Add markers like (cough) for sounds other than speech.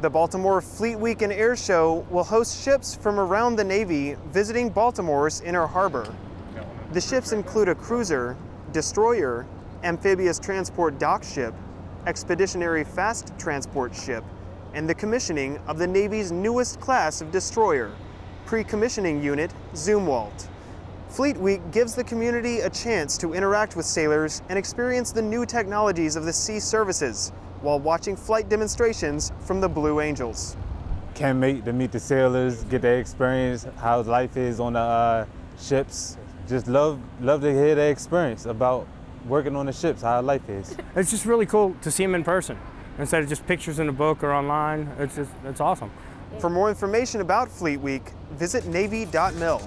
The Baltimore Fleet Week and Air Show will host ships from around the Navy visiting Baltimore's inner harbor. The ships include a cruiser, destroyer, amphibious transport dock ship, expeditionary fast transport ship, and the commissioning of the Navy's newest class of destroyer, pre-commissioning unit Zumwalt. Fleet Week gives the community a chance to interact with sailors and experience the new technologies of the sea services while watching flight demonstrations from the Blue Angels. Can't wait to meet the sailors, get their experience, how life is on the uh, ships. Just love, love to hear their experience about working on the ships, how life is. (laughs) It's just really cool to see them in person instead of just pictures in a book or online. It's just, it's awesome. For more information about Fleet Week, visit Navy.mil.